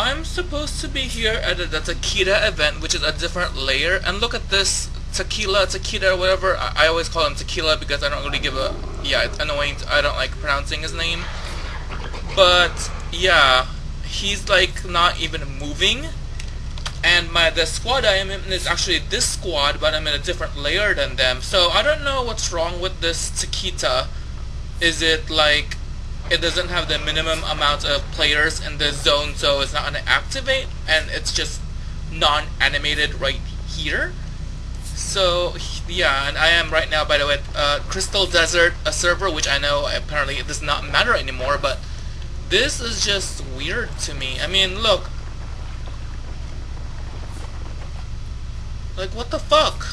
I'm supposed to be here at the, the Takeda event, which is a different layer, and look at this tequila, tequila, whatever. I, I, always call him tequila because I don't really give a... Yeah, it's annoying. I don't like pronouncing his name. But, yeah, he's like not even moving. And my the squad I am in is actually this squad, but I'm in a different layer than them. So I don't know what's wrong with this Takeda. Is it like it doesn't have the minimum amount of players in the zone, so it's not going to activate, and it's just non-animated right here? So yeah, and I am right now, by the way, uh, Crystal Desert, a server which I know apparently it does not matter anymore, but this is just weird to me. I mean, look. Like, what the fuck?